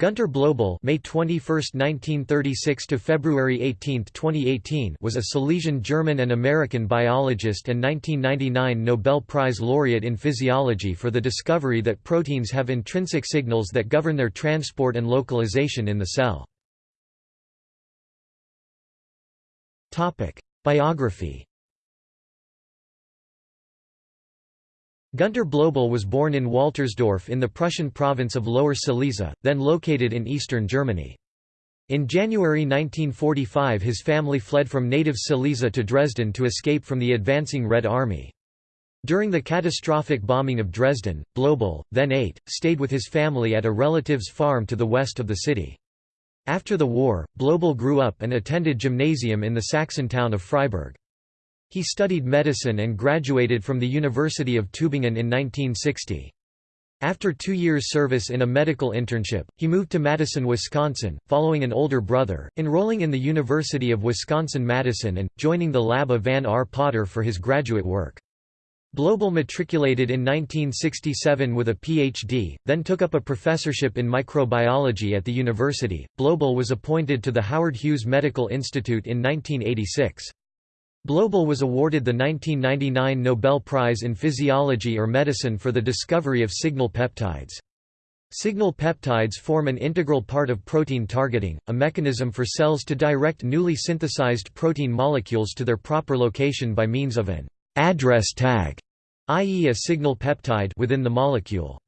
Gunter Blobel May 21, 1936 to February 18, 2018 was a Silesian German and American biologist and 1999 Nobel Prize laureate in physiology for the discovery that proteins have intrinsic signals that govern their transport and localization in the cell. Biography Gunter Blobel was born in Waltersdorf in the Prussian province of Lower Silesia, then located in eastern Germany. In January 1945 his family fled from native Silesia to Dresden to escape from the advancing Red Army. During the catastrophic bombing of Dresden, Blobel, then eight, stayed with his family at a relative's farm to the west of the city. After the war, Blobel grew up and attended gymnasium in the Saxon town of Freiberg. He studied medicine and graduated from the University of Tübingen in 1960. After two years' service in a medical internship, he moved to Madison, Wisconsin, following an older brother, enrolling in the University of Wisconsin-Madison and, joining the lab of Van R. Potter for his graduate work. Blobel matriculated in 1967 with a Ph.D., then took up a professorship in microbiology at the university. Blobel was appointed to the Howard Hughes Medical Institute in 1986. Blobel was awarded the 1999 Nobel Prize in Physiology or Medicine for the discovery of signal peptides. Signal peptides form an integral part of protein targeting, a mechanism for cells to direct newly synthesized protein molecules to their proper location by means of an address tag, i.e. a signal peptide within the molecule.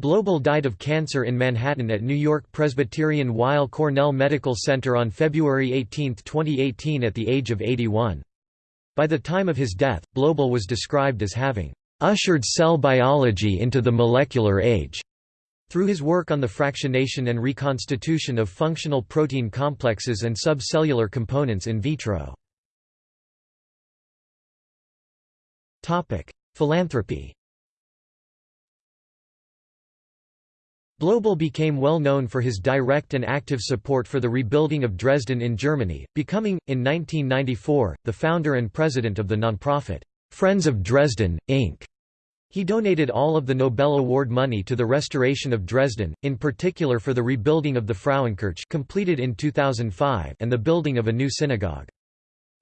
Blobel died of cancer in Manhattan at New York Presbyterian Weill Cornell Medical Center on February 18, 2018 at the age of 81. By the time of his death, Blobel was described as having ushered cell biology into the molecular age. Through his work on the fractionation and reconstitution of functional protein complexes and subcellular components in vitro. Philanthropy Blobel became well known for his direct and active support for the rebuilding of Dresden in Germany, becoming, in 1994, the founder and president of the nonprofit, Friends of Dresden, Inc. He donated all of the Nobel Award money to the restoration of Dresden, in particular for the rebuilding of the Frauenkirche completed in 2005 and the building of a new synagogue.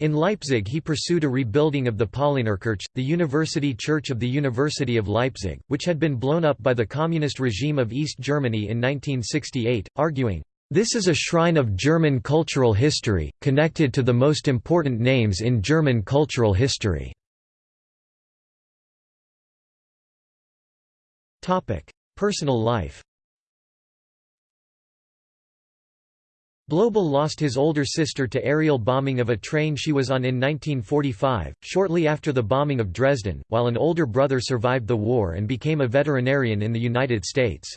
In Leipzig he pursued a rebuilding of the Paulinerkirche, the university church of the University of Leipzig, which had been blown up by the communist regime of East Germany in 1968, arguing, "...this is a shrine of German cultural history, connected to the most important names in German cultural history." Personal life Blobel lost his older sister to aerial bombing of a train she was on in 1945, shortly after the bombing of Dresden, while an older brother survived the war and became a veterinarian in the United States.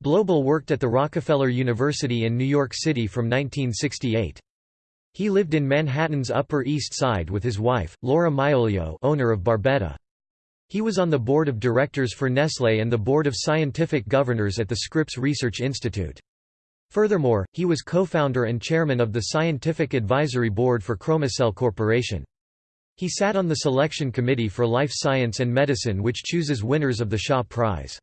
Blobel worked at the Rockefeller University in New York City from 1968. He lived in Manhattan's Upper East Side with his wife, Laura Maioglio owner of Barbetta. He was on the board of directors for Nestlé and the board of scientific governors at the Scripps Research Institute. Furthermore, he was co-founder and chairman of the Scientific Advisory Board for Chromocell Corporation. He sat on the selection committee for life science and medicine which chooses winners of the Shaw Prize.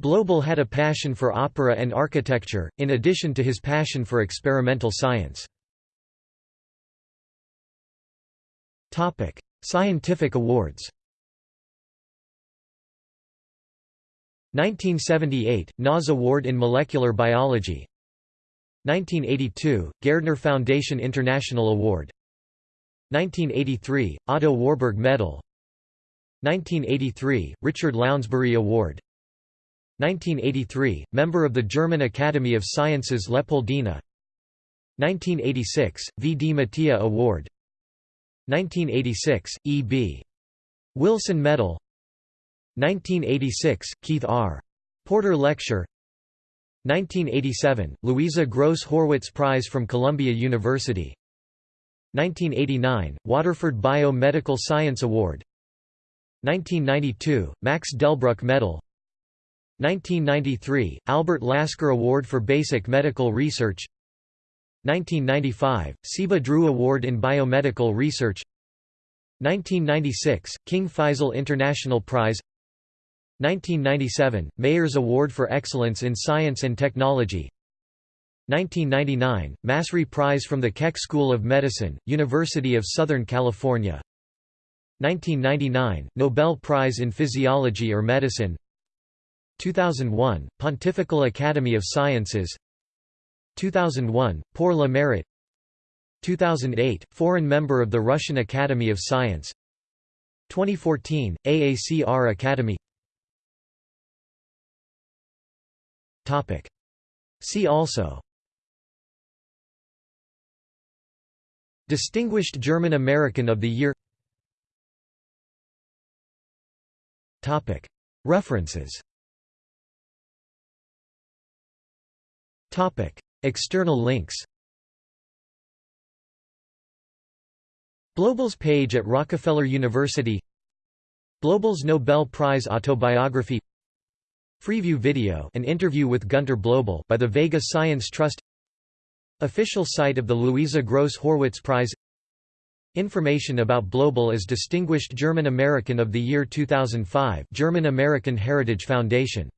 Blobel had a passion for opera and architecture, in addition to his passion for experimental science. Scientific awards 1978 – NAS Award in Molecular Biology 1982 – Gairdner Foundation International Award 1983 – Otto Warburg Medal 1983 – Richard Lounsbery Award 1983 – Member of the German Academy of Sciences Leopoldina 1986 – V. D. Mattia Award 1986 – E. B. Wilson Medal 1986 – Keith R. Porter Lecture 1987 – Louisa Gross Horwitz Prize from Columbia University. 1989 – Waterford Bio-Medical Science Award. 1992 – Max Delbruck Medal. 1993 – Albert Lasker Award for Basic Medical Research. 1995 – Ciba Drew Award in Biomedical Research. 1996 – King Faisal International Prize 1997 – Mayors Award for Excellence in Science and Technology. 1999 – Massry Prize from the Keck School of Medicine, University of Southern California. 1999 – Nobel Prize in Physiology or Medicine. 2001 – Pontifical Academy of Sciences. 2001 – Pour le Mérite 2008 – Foreign member of the Russian Academy of Science. 2014 – AACR Academy See also Distinguished German American of the Year References External links Blobel's page at Rockefeller University Blobel's Nobel Prize autobiography Freeview video an interview with Gunter Blobel by the Vega Science Trust Official site of the Louisa Gross Horwitz Prize. Information about Blobel as Distinguished German American of the Year 2005 German American Heritage Foundation